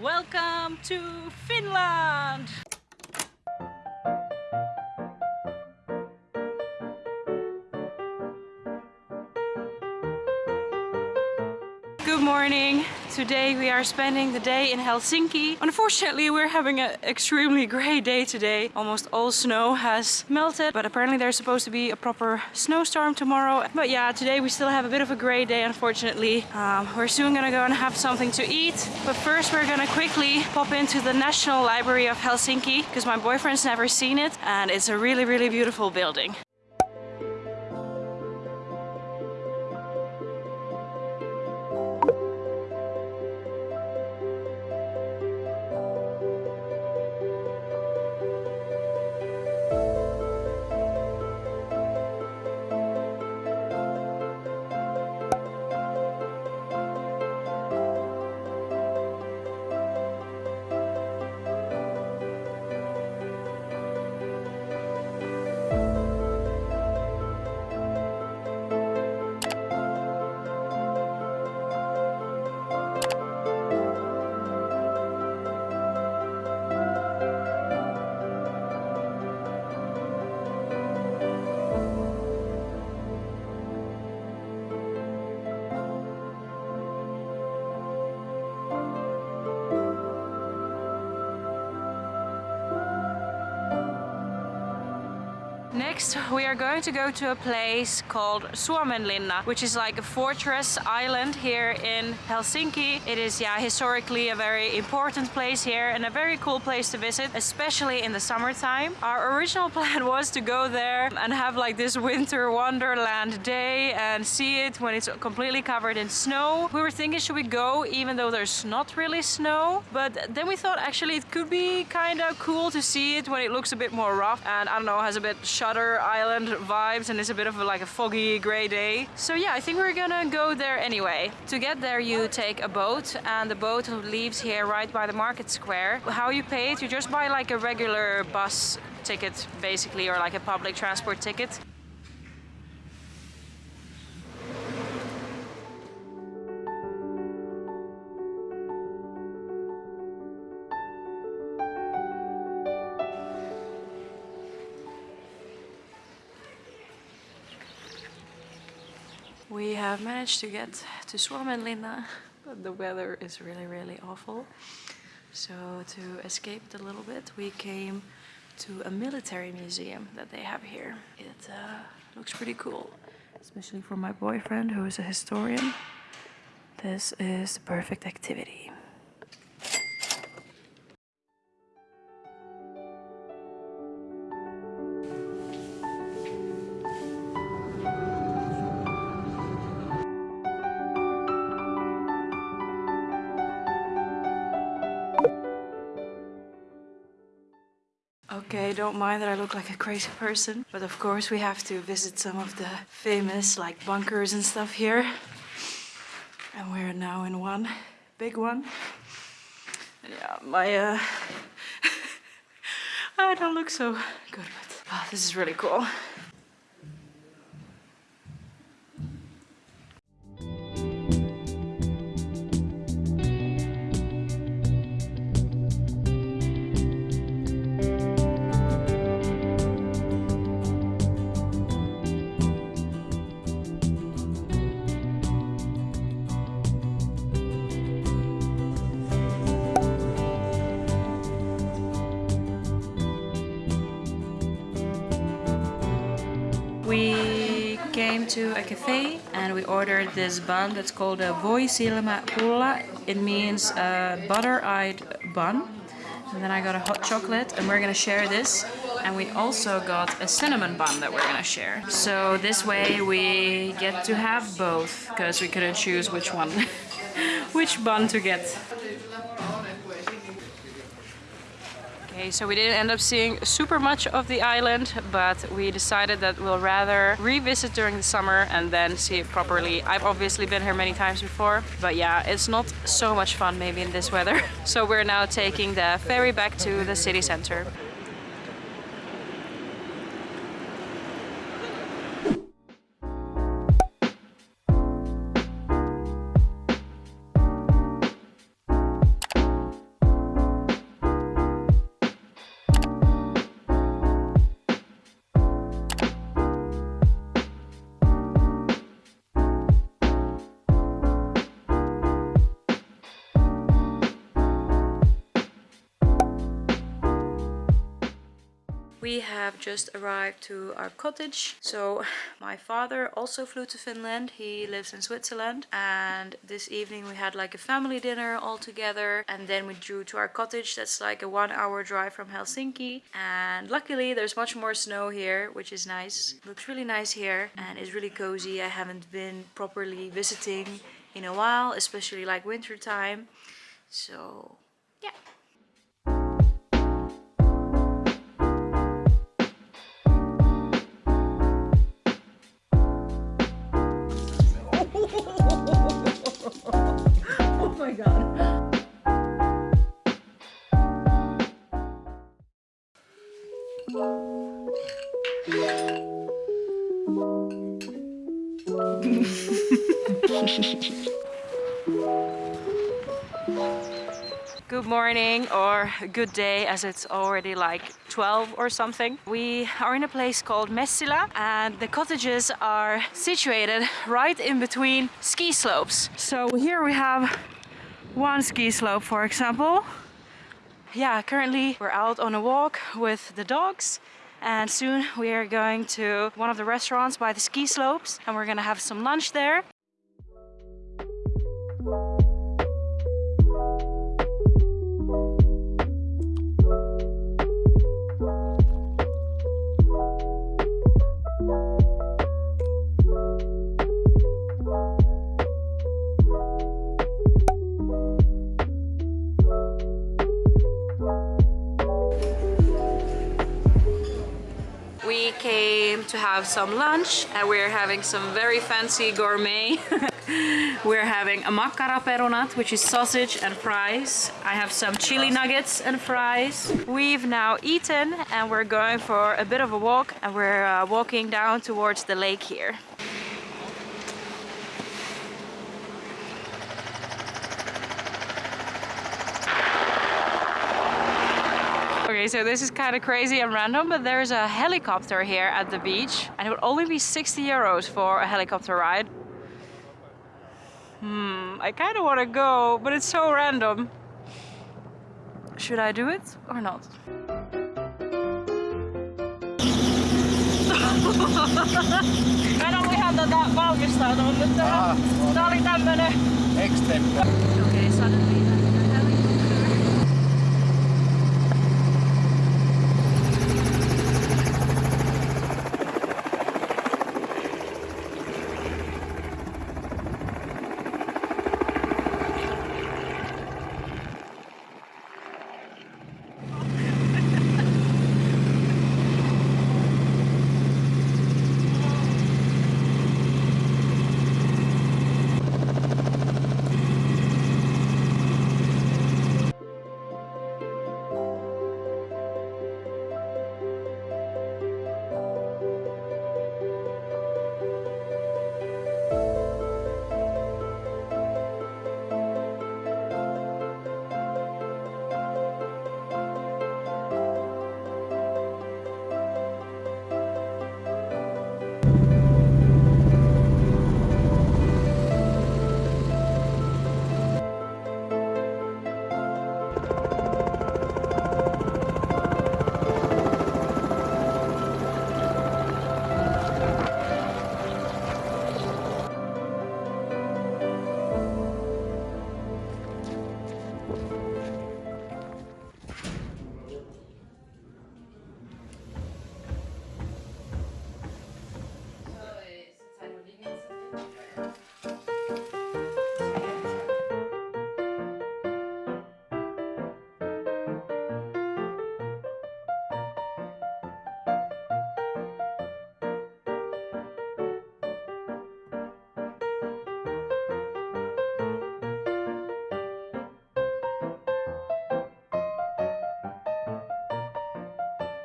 Welcome to Finland! Today we are spending the day in Helsinki. Unfortunately we're having an extremely grey day today. Almost all snow has melted but apparently there's supposed to be a proper snowstorm tomorrow. But yeah, today we still have a bit of a grey day unfortunately. Um, we're soon gonna go and have something to eat. But first we're gonna quickly pop into the National Library of Helsinki because my boyfriend's never seen it and it's a really really beautiful building. We are going to go to a place called Suomenlinna, which is like a fortress island here in Helsinki. It is, yeah, historically a very important place here and a very cool place to visit, especially in the summertime. Our original plan was to go there and have like this winter wonderland day and see it when it's completely covered in snow. We were thinking, should we go even though there's not really snow? But then we thought actually it could be kind of cool to see it when it looks a bit more rough and I don't know, has a bit Shutter Island vibes and it's a bit of a, like a foggy grey day. So yeah, I think we're gonna go there anyway. To get there you take a boat and the boat leaves here right by the market square. How you pay it, you just buy like a regular bus ticket basically or like a public transport ticket. We have managed to get to Suomenlinna, but the weather is really, really awful. So to escape it a little bit, we came to a military museum that they have here. It uh, looks pretty cool, especially for my boyfriend who is a historian. This is the perfect activity. Okay, don't mind that I look like a crazy person, but of course we have to visit some of the famous like bunkers and stuff here. And we're now in one, big one. Yeah, my uh I don't look so good, but oh, this is really cool. We came to a cafe and we ordered this bun that's called a voisilmäpulla. It means a butter-eyed bun. And then I got a hot chocolate and we're gonna share this. And we also got a cinnamon bun that we're gonna share. So this way we get to have both because we couldn't choose which one, which bun to get. Okay, so we didn't end up seeing super much of the island, but we decided that we'll rather revisit during the summer and then see it properly. I've obviously been here many times before, but yeah, it's not so much fun maybe in this weather. So we're now taking the ferry back to the city center. We have just arrived to our cottage. So my father also flew to Finland. He lives in Switzerland. And this evening we had like a family dinner all together. And then we drew to our cottage. That's like a one hour drive from Helsinki. And luckily there's much more snow here, which is nice. Looks really nice here and is really cozy. I haven't been properly visiting in a while, especially like winter time. So good day as it's already like 12 or something. We are in a place called Messila and the cottages are situated right in between ski slopes. So here we have one ski slope for example. Yeah, currently we're out on a walk with the dogs and soon we are going to one of the restaurants by the ski slopes and we're gonna have some lunch there. Came to have some lunch and we're having some very fancy gourmet. we're having a makkaraperunat, which is sausage and fries. I have some chili nuggets and fries. We've now eaten and we're going for a bit of a walk and we're uh, walking down towards the lake here. Okay, so this is kind of crazy and random, but there's a helicopter here at the beach and it would only be 60 euros for a helicopter ride. Hmm, I kind of want to go, but it's so random. Should I do it or not? En ollut ihan tätä valmistautunut, mutta Ah, tää oli tämmönen... Extempo.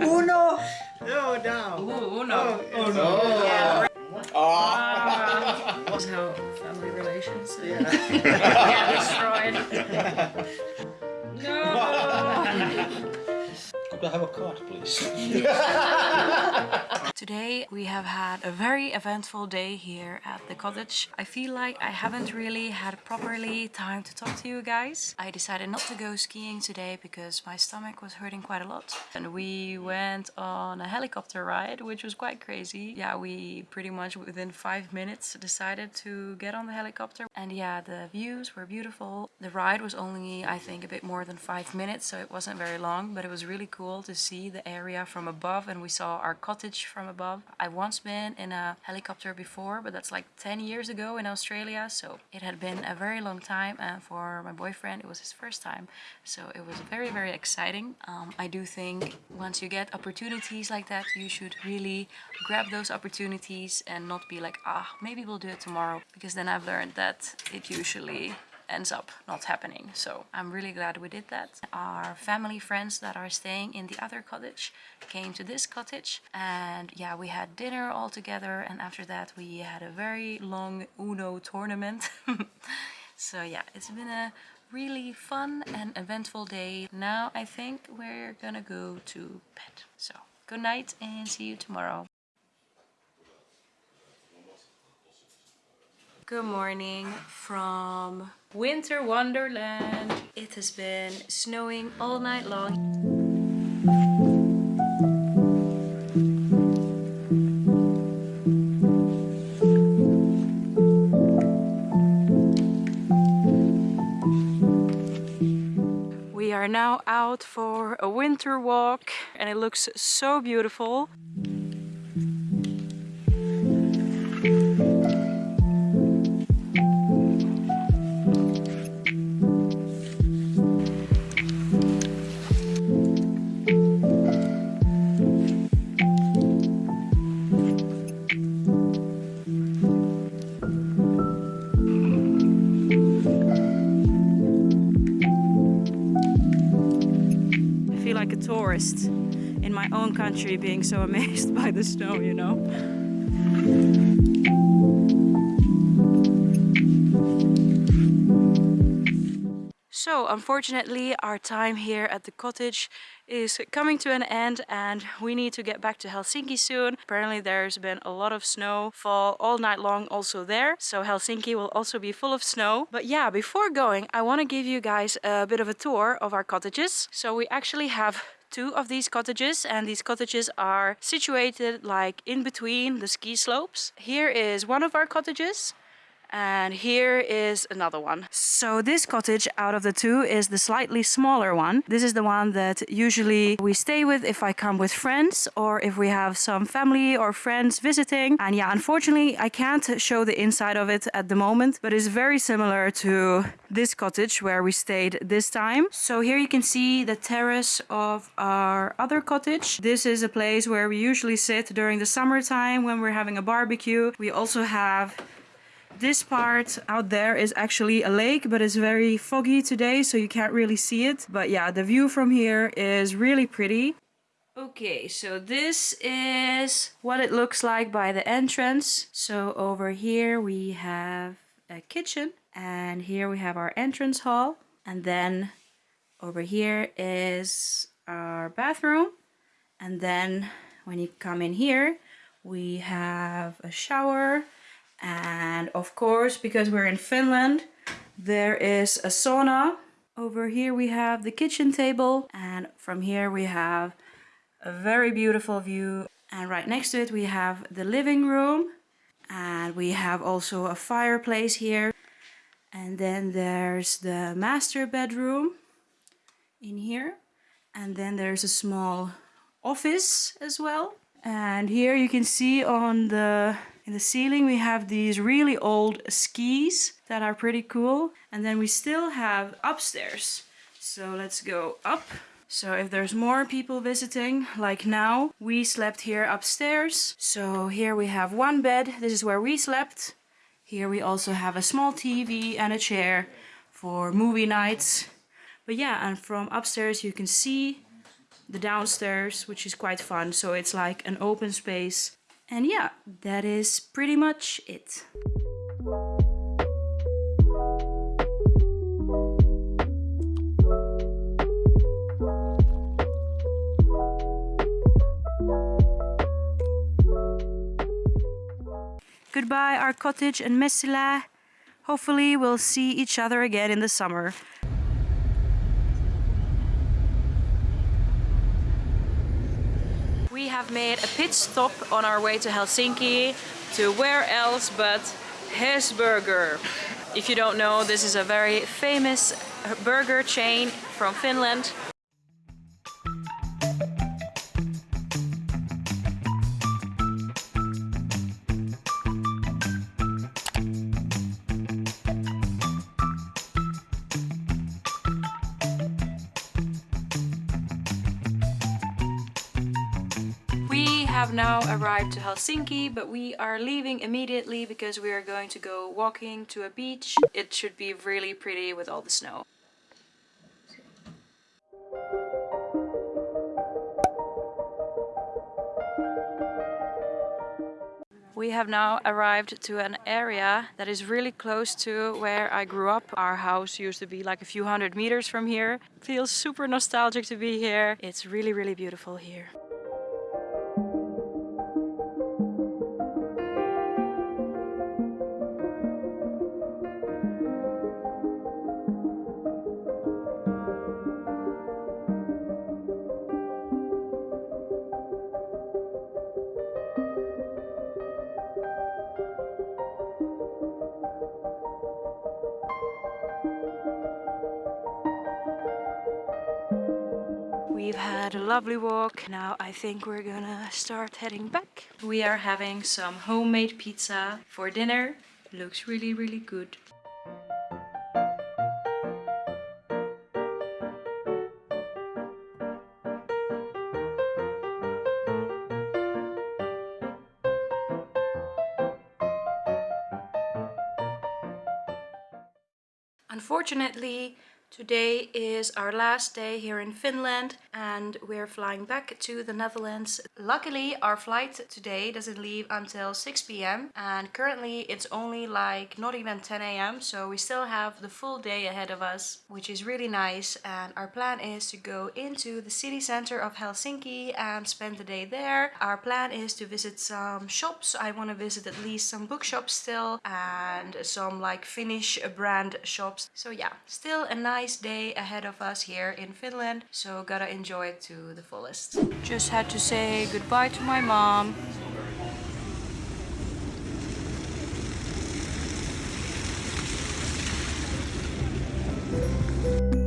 Uno! Oh, down. Ooh, no. Oh, no. Yeah. Ah. That's how family relations uh, Yeah. destroyed. no. Could I have a card, please? Today we have had a very eventful day here at the cottage. I feel like I haven't really had properly time to talk to you guys. I decided not to go skiing today because my stomach was hurting quite a lot. And we went on a helicopter ride, which was quite crazy. Yeah, we pretty much within five minutes decided to get on the helicopter. And yeah, the views were beautiful. The ride was only, I think, a bit more than five minutes, so it wasn't very long, but it was really cool to see the area from above and we saw our cottage from above. I've once been in a helicopter before, but that's like 10 years ago in Australia. So it had been a very long time. And for my boyfriend, it was his first time. So it was very, very exciting. Um, I do think once you get opportunities like that, you should really grab those opportunities and not be like, ah, maybe we'll do it tomorrow. Because then I've learned that it usually ends up not happening. So I'm really glad we did that. Our family friends that are staying in the other cottage came to this cottage and yeah, we had dinner all together and after that we had a very long Uno tournament. so yeah, it's been a really fun and eventful day. Now I think we're gonna go to bed. So good night and see you tomorrow. Good morning from Winter Wonderland. It has been snowing all night long. We are now out for a winter walk and it looks so beautiful. In my own country being so amazed by the snow, you know. So unfortunately our time here at the cottage is coming to an end and we need to get back to Helsinki soon. Apparently there's been a lot of snow fall all night long also there. So Helsinki will also be full of snow. But yeah, before going, I want to give you guys a bit of a tour of our cottages. So we actually have two of these cottages and these cottages are situated like in between the ski slopes. Here is one of our cottages and here is another one. So this cottage out of the two is the slightly smaller one. This is the one that usually we stay with if I come with friends or if we have some family or friends visiting. And yeah, unfortunately, I can't show the inside of it at the moment, but it's very similar to this cottage where we stayed this time. So here you can see the terrace of our other cottage. This is a place where we usually sit during the summertime when we're having a barbecue. We also have this part out there is actually a lake, but it's very foggy today, so you can't really see it. But yeah, the view from here is really pretty. Okay, so this is what it looks like by the entrance. So over here we have a kitchen and here we have our entrance hall. And then over here is our bathroom. And then when you come in here, we have a shower and of course, because we're in Finland, there is a sauna. Over here we have the kitchen table and from here we have a very beautiful view. And right next to it we have the living room and we have also a fireplace here. And then there's the master bedroom in here. And then there's a small office as well. And here you can see on the in the ceiling we have these really old skis that are pretty cool. And then we still have upstairs. So let's go up. So if there's more people visiting, like now, we slept here upstairs. So here we have one bed. This is where we slept. Here we also have a small TV and a chair for movie nights. But yeah, and from upstairs you can see the downstairs, which is quite fun. So it's like an open space and yeah, that is pretty much it. goodbye our cottage in Messila. Hopefully we'll see each other again in the summer. Have made a pit stop on our way to Helsinki to where else but Hesburger. If you don't know, this is a very famous burger chain from Finland. Arrived to Helsinki, but we are leaving immediately because we are going to go walking to a beach. It should be really pretty with all the snow. We have now arrived to an area that is really close to where I grew up. Our house used to be like a few hundred meters from here. Feels super nostalgic to be here. It's really, really beautiful here. I think we're gonna start heading back. We are having some homemade pizza for dinner. Looks really, really good. Unfortunately, today is our last day here in Finland and we're flying back to the Netherlands. Luckily, our flight today doesn't leave until 6 p.m. and currently it's only like not even 10 a.m. so we still have the full day ahead of us, which is really nice and our plan is to go into the city center of Helsinki and spend the day there. Our plan is to visit some shops. I want to visit at least some bookshops still and some like Finnish brand shops. So yeah, still a nice day ahead of us here in Finland, so gotta enjoy it to the fullest. Just had to say goodbye to my mom. We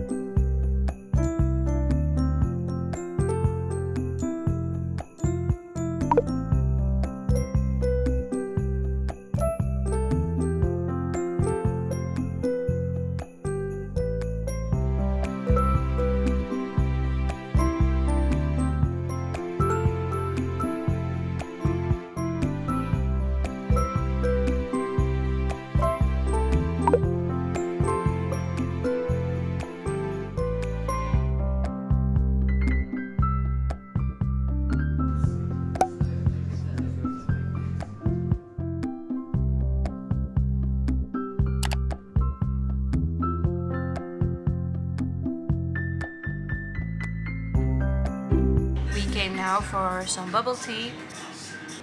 for some bubble tea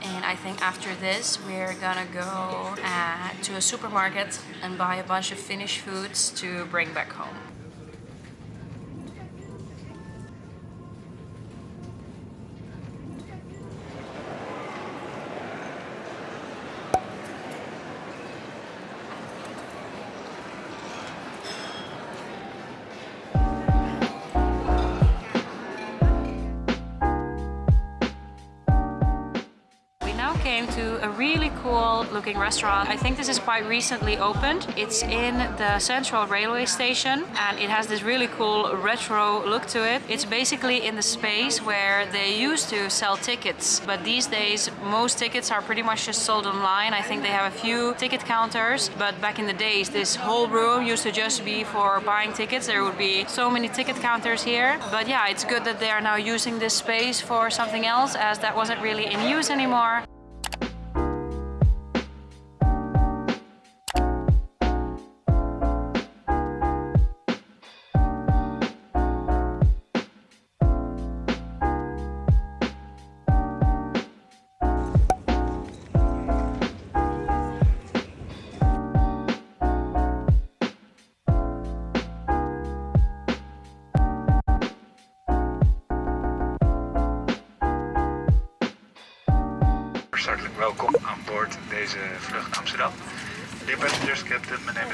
and I think after this we're gonna go uh, to a supermarket and buy a bunch of Finnish foods to bring back home. Came to a really cool looking restaurant. I think this is quite recently opened. It's in the central railway station and it has this really cool retro look to it. It's basically in the space where they used to sell tickets, but these days most tickets are pretty much just sold online. I think they have a few ticket counters, but back in the days this whole room used to just be for buying tickets. There would be so many ticket counters here. But yeah, it's good that they are now using this space for something else as that wasn't really in use anymore.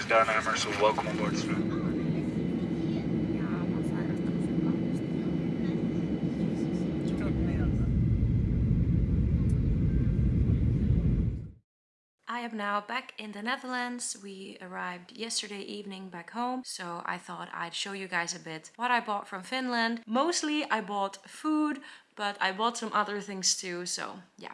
Name is so welcome on board. I am now back in the Netherlands. We arrived yesterday evening back home, so I thought I'd show you guys a bit what I bought from Finland. Mostly I bought food, but I bought some other things too, so yeah.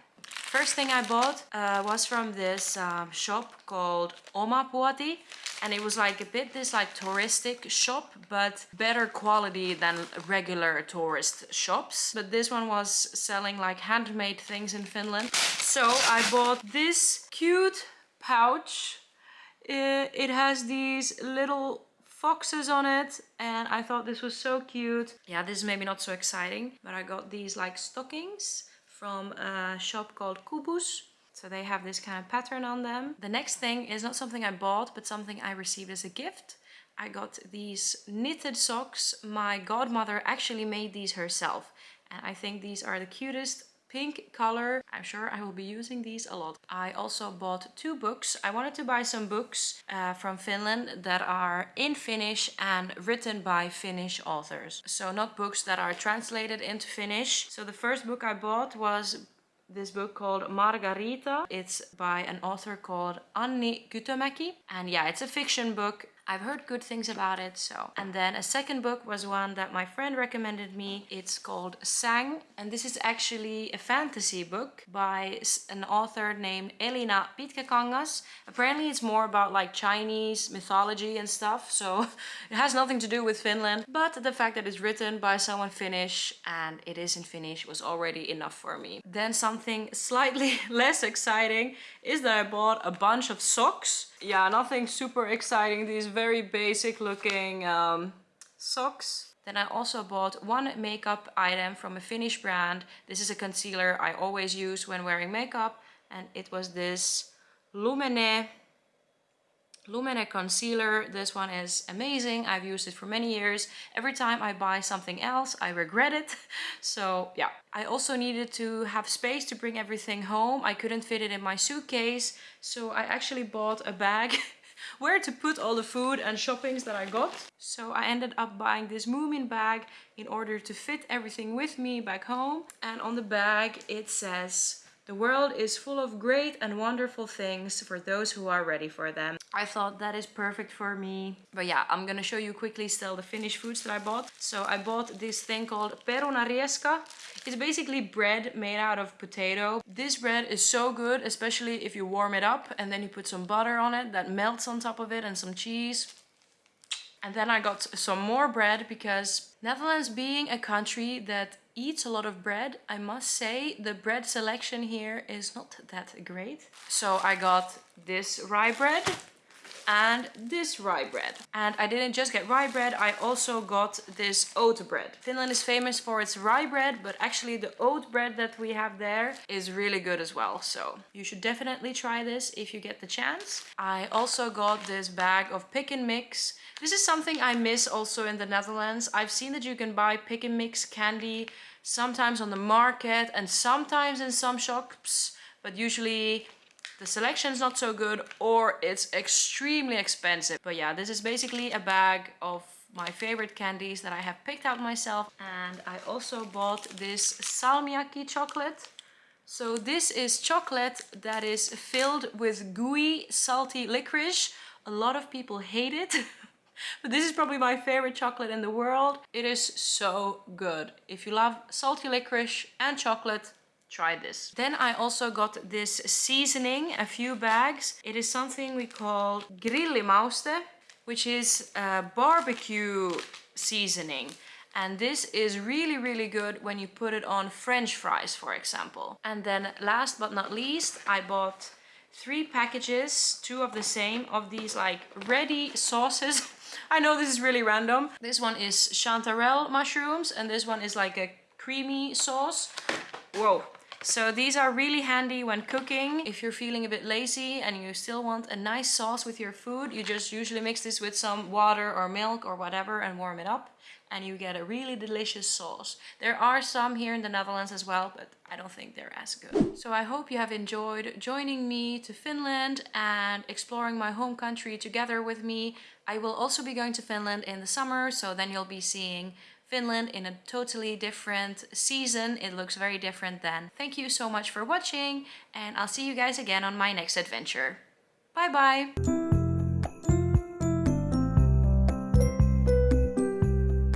First thing I bought uh, was from this um, shop called Oma Puoti and it was like a bit this like touristic shop but better quality than regular tourist shops. But this one was selling like handmade things in Finland. So I bought this cute pouch. It, it has these little foxes on it and I thought this was so cute. Yeah this is maybe not so exciting but I got these like stockings from a shop called Kubus so they have this kind of pattern on them. The next thing is not something I bought, but something I received as a gift. I got these knitted socks. My godmother actually made these herself. And I think these are the cutest pink color. I'm sure I will be using these a lot. I also bought two books. I wanted to buy some books uh, from Finland that are in Finnish and written by Finnish authors. So not books that are translated into Finnish. So the first book I bought was this book called Margarita. It's by an author called Anni Kytömäki. And yeah, it's a fiction book. I've heard good things about it, so. And then a second book was one that my friend recommended me. It's called Sang, and this is actually a fantasy book by an author named Elina Pitkäkangas. Apparently it's more about like Chinese mythology and stuff, so it has nothing to do with Finland. But the fact that it's written by someone Finnish and it is in Finnish was already enough for me. Then something slightly less exciting is that I bought a bunch of socks. Yeah, nothing super exciting. These very basic looking um, socks. Then I also bought one makeup item from a Finnish brand. This is a concealer I always use when wearing makeup. And it was this Lumene Lumene concealer. This one is amazing. I've used it for many years. Every time I buy something else, I regret it. So yeah, I also needed to have space to bring everything home. I couldn't fit it in my suitcase. So I actually bought a bag where to put all the food and shoppings that I got. So I ended up buying this Moomin bag in order to fit everything with me back home. And on the bag it says the world is full of great and wonderful things for those who are ready for them. I thought that is perfect for me. But yeah, I'm gonna show you quickly still the Finnish foods that I bought. So I bought this thing called perunarieska. It's basically bread made out of potato. This bread is so good, especially if you warm it up and then you put some butter on it that melts on top of it and some cheese. And then I got some more bread because Netherlands being a country that eats a lot of bread, I must say the bread selection here is not that great. So I got this rye bread and this rye bread. And I didn't just get rye bread, I also got this oat bread. Finland is famous for its rye bread, but actually the oat bread that we have there is really good as well. So you should definitely try this if you get the chance. I also got this bag of pick and mix. This is something I miss also in the Netherlands. I've seen that you can buy pick and mix candy sometimes on the market and sometimes in some shops, but usually the selection is not so good or it's extremely expensive. But yeah, this is basically a bag of my favorite candies that I have picked out myself. And I also bought this salmiakki chocolate. So this is chocolate that is filled with gooey, salty licorice. A lot of people hate it. but this is probably my favorite chocolate in the world. It is so good. If you love salty licorice and chocolate, try this. Then I also got this seasoning, a few bags. It is something we call grillimauste, which is a barbecue seasoning. And this is really, really good when you put it on french fries, for example. And then last but not least, I bought three packages, two of the same, of these like ready sauces. I know this is really random. This one is chanterelle mushrooms and this one is like a creamy sauce. Whoa, so these are really handy when cooking. If you're feeling a bit lazy and you still want a nice sauce with your food, you just usually mix this with some water or milk or whatever and warm it up. And you get a really delicious sauce. There are some here in the Netherlands as well, but I don't think they're as good. So I hope you have enjoyed joining me to Finland and exploring my home country together with me. I will also be going to Finland in the summer, so then you'll be seeing Finland in a totally different season. It looks very different then. Thank you so much for watching and I'll see you guys again on my next adventure. Bye bye!